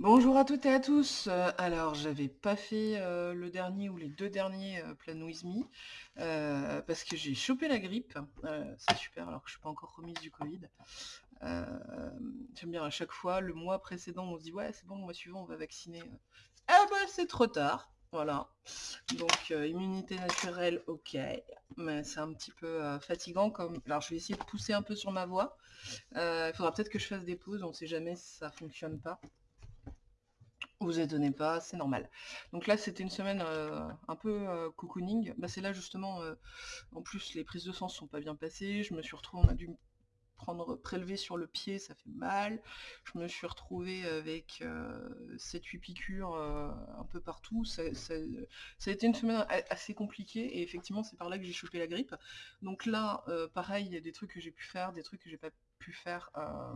Bonjour à toutes et à tous. Euh, alors, j'avais pas fait euh, le dernier ou les deux derniers euh, Plan With parce que j'ai chopé la grippe. C'est super, alors que je suis pas encore remise du Covid. J'aime bien à chaque fois, le mois précédent, on se dit ouais, c'est bon, le mois suivant, on va vacciner. Ah bah, c'est trop tard. Voilà. Donc, immunité naturelle, ok. Mais c'est un petit peu fatigant comme. Alors, je vais essayer de pousser un peu sur ma voix. Il faudra peut-être que je fasse des pauses, on sait jamais si ça fonctionne pas. Vous étonnez pas, c'est normal. Donc là, c'était une semaine euh, un peu euh, cocooning. Bah, c'est là justement, euh, en plus, les prises de sang sont pas bien passées. Je me suis retrouvée, on a dû me prendre prélevé sur le pied, ça fait mal. Je me suis retrouvée avec euh, 7-8 piqûres un peu partout. Ça, ça- a été une semaine assez compliquée et effectivement, c'est par là que j'ai chopé la grippe. Donc là, pareil, il y a des trucs que j'ai pu faire, des trucs que j'ai pas pu faire euh,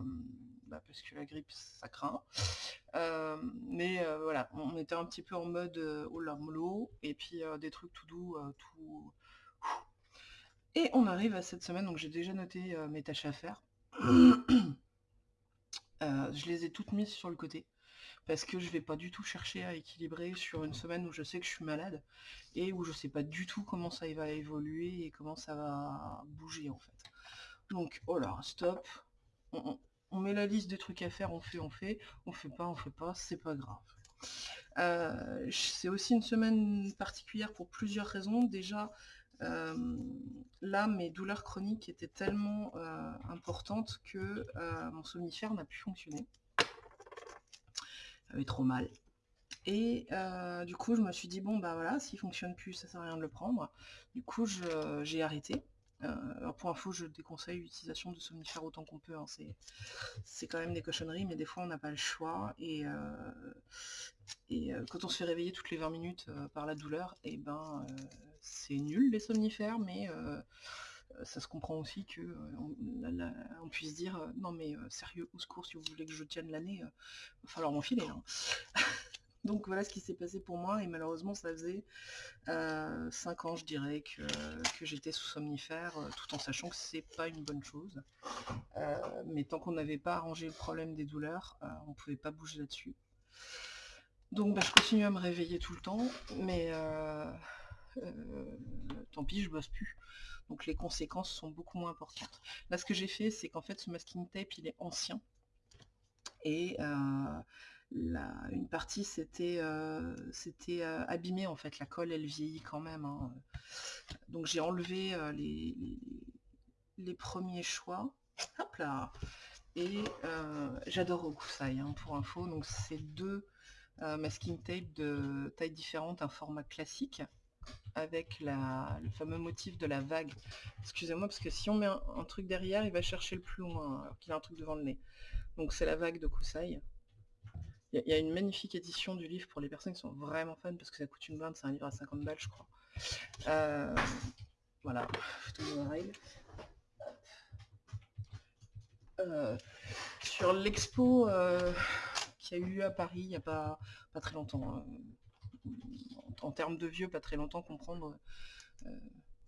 bah, parce que la grippe, ça craint. Euh, mais euh, voilà, on était un petit peu en mode là mollo, et puis des trucs tout doux, tout. Et on arrive à cette semaine, donc j'ai déjà noté mes tâches à faire. Je les ai toutes mises sur le côté parce que je vais pas du tout chercher à équilibrer sur une semaine où je sais que je suis malade et où je sais pas du tout comment ça va évoluer et comment ça va bouger en fait. Donc oh là, stop. On, met la liste des trucs à faire, on fait, on fait, on fait pas, on fait pas, c'est pas grave. Euh, c'est aussi une semaine particulière pour plusieurs raisons. Déjà, euh, là, mes douleurs chroniques étaient tellement euh, importantes que mon somnifère n'a plus fonctionné. J'avais trop mal. Et du coup, je me suis dit, bon, bah voilà, s'il fonctionne plus, ça sert à rien de le prendre. Du coup, j'ai arrêté. Euh, pour info, je déconseille l'utilisation de somnifères autant qu'on peut. hein, c'est quand même des cochonneries, mais des fois on n'a pas le choix. Et, euh, euh, quand on se fait réveiller toutes les 20 minutes par la douleur, et ben euh, c'est nul les somnifères, mais ça se comprend aussi que puisse dire non mais sérieux, au secours, si vous voulez que je tienne l'année, il va falloir m'enfiler. hein. Donc voilà ce qui s'est passé pour moi, et malheureusement ça faisait euh, 5 ans je dirais que, j'étais sous somnifère, euh, tout en sachant que c'est pas une bonne chose. Euh, mais tant qu'on n'avait pas arrangé le problème des douleurs, euh, on pouvait pas bouger là-dessus. Donc bah, je continue à me réveiller tout le temps, mais euh, euh, tant pis, je bosse plus. Donc les conséquences sont beaucoup moins importantes. Là, ce que j'ai fait, c'est qu'en fait, ce masking tape, il est ancien. Et euh, une partie s'était euh, euh, abîmée, en fait. La colle, elle vieillit quand même. hein. Donc j'ai enlevé euh, les, premiers choix. Hop là Et euh, j'adore Okusai, hein, pour info. Donc c'est deux masking tape de taille différente, un format classique avec la, le fameux motif de la vague. Excusez-moi, parce que si on met un, un truc derrière, il va chercher le plus loin, alors qu'il a un truc devant le nez. Donc c'est la vague de Kusai. Il y, a- une magnifique édition du livre pour les personnes qui sont vraiment fans, parce que ça coûte une blinde, c'est un livre à 50 balles, je crois. Euh, voilà, photo de règle. Euh, sur l'expo euh, qu'il y a eu à Paris il n'y a pas, pas très longtemps, hein, en, termes de vieux, pas très longtemps, comprendre euh,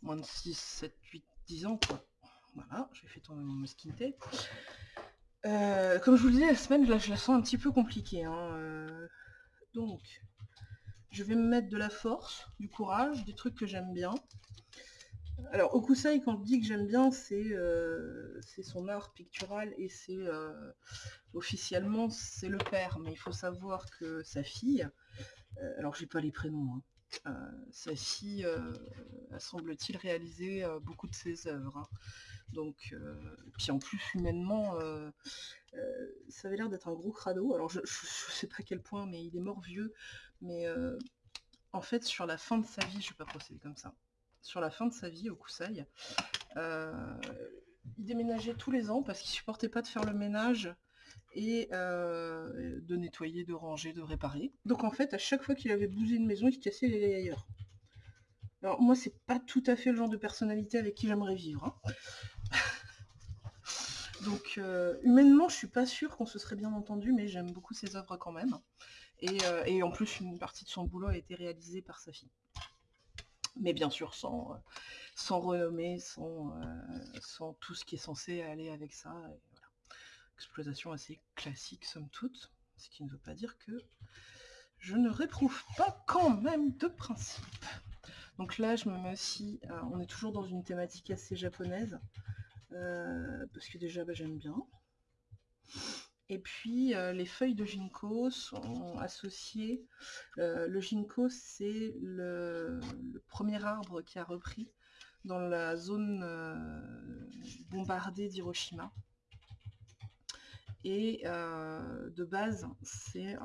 moins de 6, 7, 8, 10 ans, quoi. Voilà, j'ai fait tomber mon skin. Euh, comme je vous le disais, la semaine, je la sens un petit peu compliquée. hein, euh, donc, je vais me mettre de la force, du courage, des trucs que j'aime bien. Alors, Okusai, quand je dis que j'aime bien, c'est euh, son art pictural et c'est officiellement c'est le père, mais il faut savoir que sa fille, alors j'ai pas les prénoms, hein, sa fille a semble-t-il réalisé beaucoup de ses œuvres. hein. Donc, euh, puis en plus humainement, euh, euh, ça avait l'air d'être un gros crado. Alors je, je sais pas à quel point, mais il est mort vieux. Mais euh, en fait, sur la fin de sa vie, je vais pas procéder comme ça. Sur la fin de sa vie au euh, il déménageait tous les ans parce qu'il supportait pas de faire le ménage et de nettoyer, de ranger, de réparer. Donc en fait, à chaque fois qu'il avait bousé une maison, il se cassait les ailleurs. Alors moi, c'est pas tout à fait le genre de personnalité avec qui j'aimerais vivre. hein. Donc euh, humainement, je suis pas sûre qu'on se serait bien entendu, mais j'aime beaucoup ses œuvres quand même. Et, euh, en plus, une partie de son boulot a été réalisée par sa fille. Mais bien sûr, sans, euh, renommée, sans, tout ce qui est censé aller avec ça. et. Exploitation assez classique, somme toute. ce qui ne veut pas dire que je ne réprouve pas quand même de principe. Donc là, je me mets aussi, on est toujours dans une thématique assez japonaise, euh, parce que déjà, bah, j'aime bien. Et puis, euh, les feuilles de ginkgo sont associées. le ginkgo, c'est le, premier arbre qui a repris dans la zone bombardée d'Hiroshima. Et de base, c'est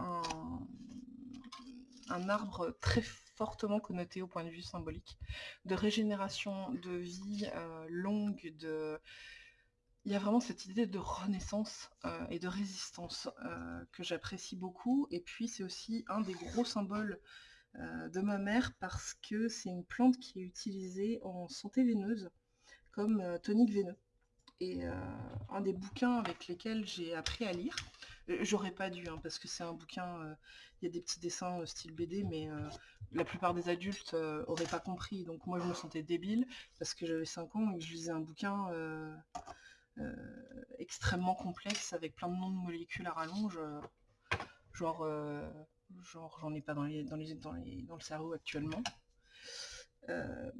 un arbre très fortement connoté au point de vue symbolique, de régénération, de vie euh, longue. Il y a vraiment cette idée de renaissance euh, et de résistance euh, que j'apprécie beaucoup. Et puis c'est aussi un des gros symboles de ma mère parce que c'est une plante qui est utilisée en santé veineuse comme tonique veineux. Et un des bouquins avec lesquels j'ai appris à lire, J'aurais pas dû, hein, parce que c'est un bouquin, euh, il y a des petits dessins euh, style BD, mais euh, la plupart des adultes auraient pas compris. Donc moi je me sentais débile, parce que j'avais 5 ans et je lisais un bouquin extrêmement complexe, avec plein de noms de molécules à rallonge. genre, genre j'en ai pas dans, les, dans, les, dans, les, dans le cerveau actuellement.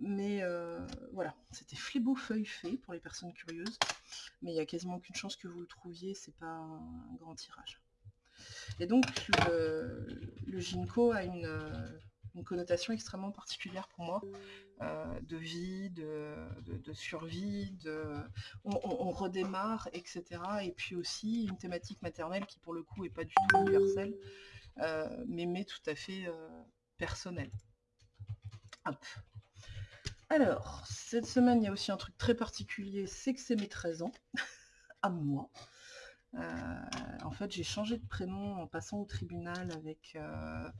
Mais voilà, c'était Flébeau Feuille Fait pour les personnes curieuses mais il n'y a quasiment aucune chance que vous le trouviez, c'est pas un grand tirage. Et donc le, le ginkgo a une, connotation extrêmement particulière pour moi, euh, de vie, de, survie, de on, redémarre, etc. Et puis aussi une thématique maternelle qui pour le coup est pas du tout universelle, euh, mais, mais tout à fait euh, personnelle. Hop. Alors, cette semaine, il y a aussi un truc très particulier, c'est que c'est mes 13 ans, à moi. Euh, en fait, j'ai changé de prénom en passant au tribunal avec, euh,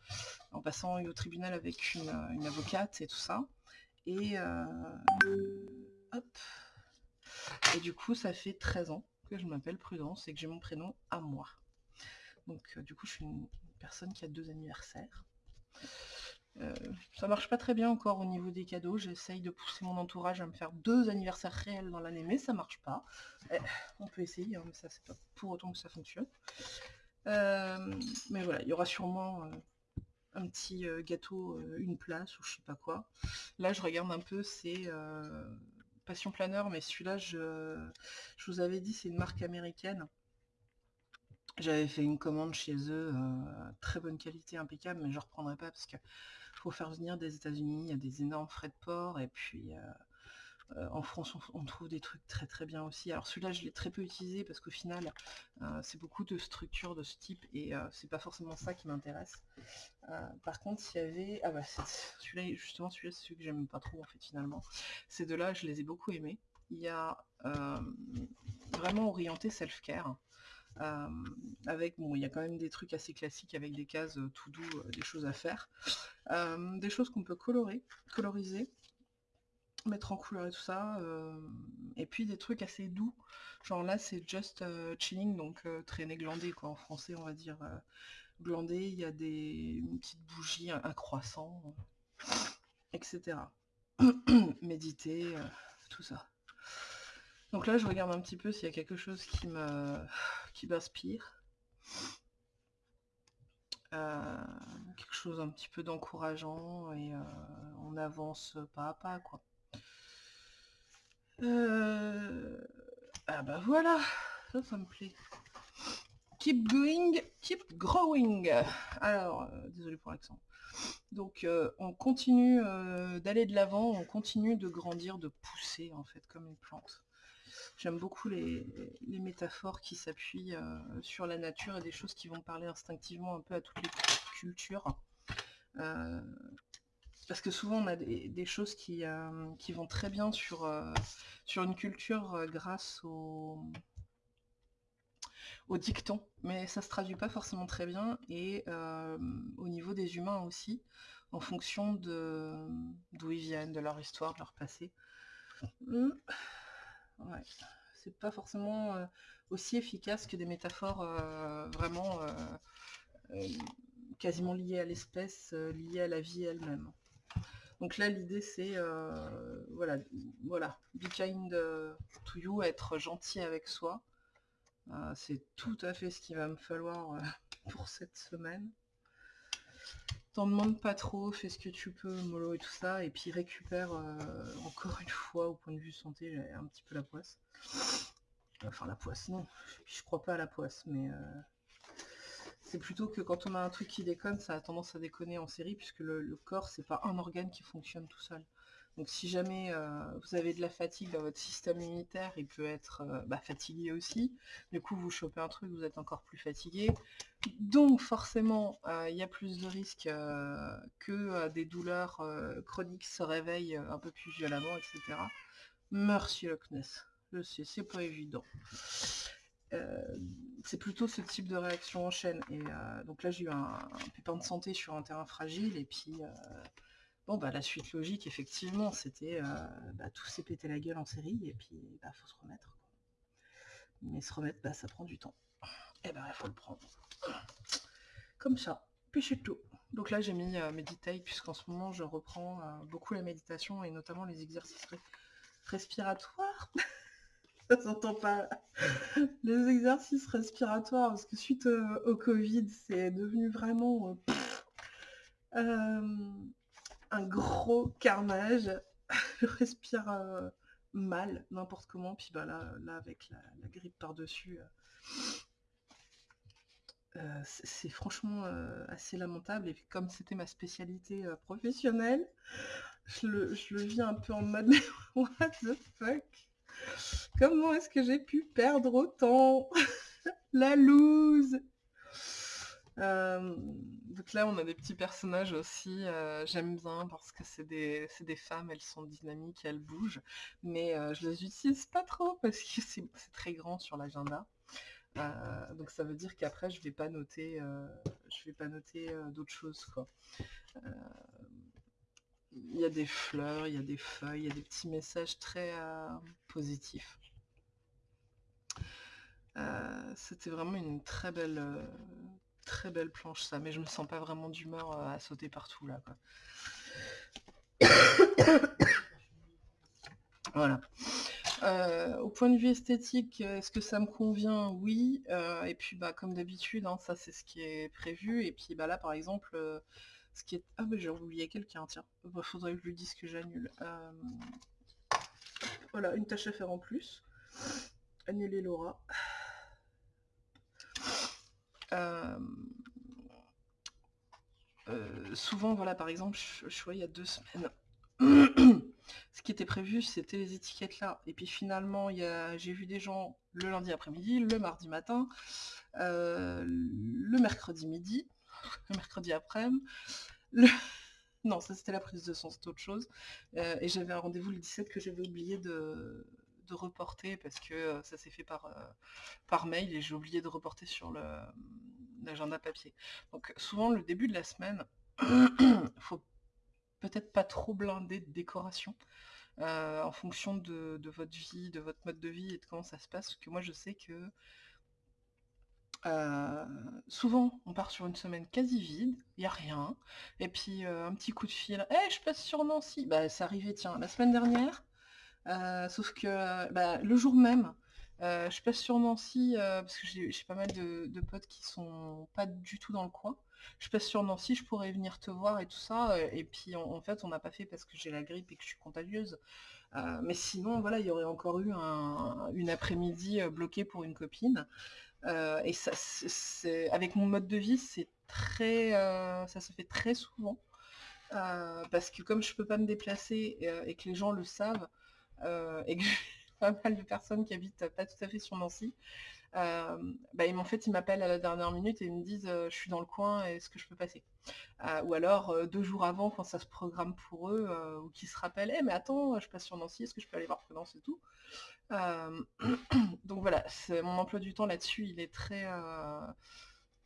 en passant au tribunal avec une, avocate et tout ça. Et euh. Et du coup, ça fait 13 ans que je m'appelle Prudence et que j'ai mon prénom à moi. Donc, du coup, je suis une personne qui a deux anniversaires. Euh, ça marche pas très bien encore au niveau des cadeaux. J'essaye de pousser mon entourage à me faire deux anniversaires réels dans l'année, mais ça marche pas. Eh, on peut essayer, hein, mais ça c'est pas pour autant que ça fonctionne. Euh, mais voilà, il y aura sûrement euh, un petit gâteau, une place ou je sais pas quoi. Là je regarde un peu, c'est Passion Planeur, mais celui-là je, je vous avais dit c'est une marque américaine. J'avais fait une commande chez eux, très bonne qualité, impeccable, mais je reprendrai pas parce que faut faire venir des États-Unis, il y a des énormes frais de port, et puis euh, euh, en France on, trouve des trucs très très bien aussi. Alors celui-là je l'ai très peu utilisé parce qu'au final euh, c'est beaucoup de structures de ce type et c'est pas forcément ça qui m'intéresse. par contre il y avait. Ah bah celui-là justement celui-là c'est celui que j'aime pas trop en fait finalement. Ces deux-là je les ai beaucoup aimés. Il y a vraiment orienté self-care. Avec, bon, il y a quand même des trucs assez classiques avec des cases tout doux, des choses à faire. des choses qu'on peut colorer, coloriser, mettre en couleur et tout ça. et puis des trucs assez doux. Genre là, c'est just chilling, donc traîner glandé, quoi. En français, on va dire glandé. Il y a des petites bougies, un, croissant, etc. Méditer, tout ça. Donc là, je regarde un petit peu s'il y a quelque chose qui me qui m'inspire. Euh, quelque chose un petit peu d'encourageant et euh, on avance pas à pas quoi. Euh, ah bah voilà, ça ça me plaît. Keep going, keep growing. Alors, désolé pour l'accent. Donc on continue d'aller de l'avant, on continue de grandir, de pousser en fait comme une plante. J'aime beaucoup les, métaphores qui s'appuient euh, sur la nature et des choses qui vont parler instinctivement un peu à toutes les cultures. Euh, parce que souvent on a des, choses qui, euh, qui, vont très bien sur, sur une culture grâce au, au dicton, mais ça se traduit pas forcément très bien, et au niveau des humains aussi, en fonction d'où ils viennent, de leur histoire, de leur passé. C'est pas forcément euh, aussi efficace que des métaphores euh, vraiment euh, quasiment liées à l'espèce, liées à la vie elle-même. Donc là, l'idée, c'est, voilà, voilà, be kind to you, être gentil avec soi. c'est tout à fait ce qu'il va me falloir pour cette semaine. T'en demandes pas trop, fais ce que tu peux, mollo et tout ça, et puis récupère euh, encore une fois au point de vue santé, un petit peu la poisse. Enfin la poisse, non, je crois pas à la poisse, mais euh, c'est plutôt que quand on a un truc qui déconne, ça a tendance à déconner en série, puisque le, corps, c'est pas un organe qui fonctionne tout seul. Donc si jamais euh, vous avez de la fatigue dans votre système immunitaire, il peut être euh, bah, fatigué aussi. Du coup, vous chopez un truc, vous êtes encore plus fatigué. Donc forcément, euh, il y a plus de risques que des douleurs chroniques se réveillent un peu plus violemment, etc. Merci Loch. Je sais, c'est pas évident. C'est plutôt ce type de réaction en chaîne. Et donc là, j'ai eu un, pépin de santé sur un terrain fragile, et puis bon, bah la suite logique, effectivement, c'était bah, tout s'est pété la gueule en série, et puis bah faut se remettre. Mais se remettre, bah ça prend du temps. Et eh ben il faut le prendre. Comme ça. Puis c'est tout. Donc là, j'ai mis méditer, puisqu'en ce moment, je reprends beaucoup la méditation et notamment les exercices respiratoires. ça s'entend pas. Les exercices respiratoires, parce que suite au, Covid, c'est devenu vraiment euh, euh, un gros carnage. Je respire euh, mal, n'importe comment. Puis bah là, avec la, grippe par-dessus, c'est franchement assez lamentable. Et comme c'était ma spécialité professionnelle, je le, je le vis un peu en mode what the fuck? Comment est-ce que j'ai pu perdre autant? La loose euh, donc là, on a des petits personnages aussi, euh, j'aime bien parce que c'est des, femmes, elles sont dynamiques, elles bougent, mais euh, je les utilise pas trop parce que c'est très grand sur l'agenda. donc ça veut dire qu'après, je vais pas noter, je vais pas noter d'autres choses. Il y a des fleurs, il y a des feuilles, il y a des petits messages très positifs. C'était vraiment une très belle, très belle planche ça, mais je me sens pas vraiment d'humeur à sauter partout là. voilà. au point de vue esthétique, est-ce que ça me convient? Oui. et puis bah comme d'habitude, hein, ça c'est ce qui est prévu. Et puis bah là par exemple, ce qui est... Ah bah j'ai oublié quelqu'un, tiens. Bah, faudrait que je lui dise que j'annule. Euh, voilà, une tâche à faire en plus. Annuler Laura. Euh, euh, souvent, voilà, par exemple, je, vois il y a deux semaines, ce qui était prévu, c'était les étiquettes là. Et puis finalement, j'ai vu des gens le lundi après-midi, le mardi matin, le mercredi midi, le mercredi après-midi. Non, ça c'était la prise de son, c'est autre chose. Euh, et j'avais un rendez-vous le 17 que j'avais oublié de, reporter parce que euh, ça s'est fait par, euh, par mail et j'ai oublié de reporter sur l'agenda papier. Donc souvent le début de la semaine, faut peut-être pas trop blinder de décoration. en fonction de, votre vie, de votre mode de vie et de comment ça se passe, que moi je sais que euh, souvent, on part sur une semaine quasi vide, il n'y a rien. Et puis euh, un petit coup de fil, Eh, je passe sur Nancy. Bah, c'est arrivé, tiens, la semaine dernière. Euh, sauf que bah, le jour même, je passe sur Nancy parce que j'ai pas mal de, potes qui sont pas du tout dans le coin. Je passe sur Nancy, je pourrais venir te voir et tout ça. Et puis en, fait, on n'a pas fait parce que j'ai la grippe et que je suis contagieuse. mais sinon, voilà, il y aurait encore eu une après-midi bloquée pour une copine. Euh, et ça, avec mon mode de vie, c'est très, euh, ça se fait très souvent. Euh, parce que comme je peux pas me déplacer et, que les gens le savent, et que pas mal de personnes qui habitent pas tout à fait sur Nancy, bah, en fait, ils m'appellent à la dernière minute et ils me disent je suis dans le coin, est-ce que je peux passer? Ou alors deux jours avant, quand ça se programme pour eux, ou qu'ils se rappellent «Eh, mais attends, je passe sur Nancy, est-ce que je peux aller voir Prudence et tout? Donc voilà, mon emploi du temps là-dessus, il est très...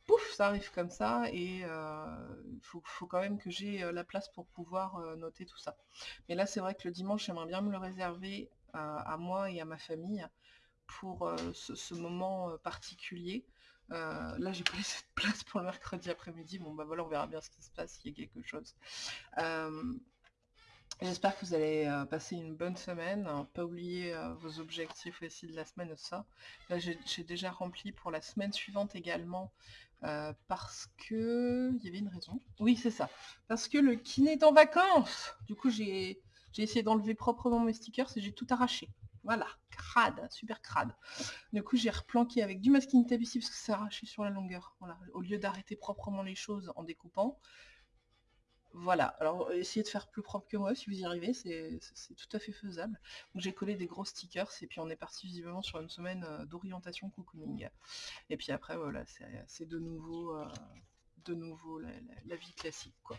Pouf, ça arrive comme ça, et il faut, quand même que j'ai la place pour pouvoir noter tout ça. Mais là, c'est vrai que le dimanche, j'aimerais bien me le réserver à moi et à ma famille pour ce, moment particulier. là, j'ai pas laissé de place pour le mercredi après-midi. Bon, bah voilà, on verra bien ce qui se passe, s'il y a quelque chose. J'espère que vous allez passer une bonne semaine. Pas oublier vos objectifs aussi de la semaine, ça. Là, j'ai déjà rempli pour la semaine suivante également Euh, parce que... Il y avait une raison. Oui, c'est ça. Parce que le kiné est en vacances Du coup, j'ai essayé d'enlever proprement mes stickers et j'ai tout arraché. Voilà, crade, super crade. Du coup, j'ai replanqué avec du masking tape ici parce que c'est arraché sur la longueur. Voilà, au lieu d'arrêter proprement les choses en découpant, voilà, alors essayez de faire plus propre que moi si vous y arrivez, c'est tout à fait faisable. Donc j'ai collé des gros stickers et puis on est parti visiblement sur une semaine euh, d'orientation cocooning. Et puis après voilà, c'est de nouveau, euh, de nouveau la, vie classique quoi.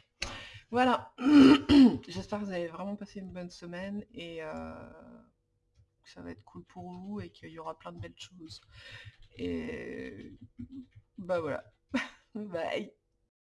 Voilà, j'espère que vous avez vraiment passé une bonne semaine et euh, que ça va être cool pour vous et qu'il y aura plein de belles choses. Et bah voilà, bye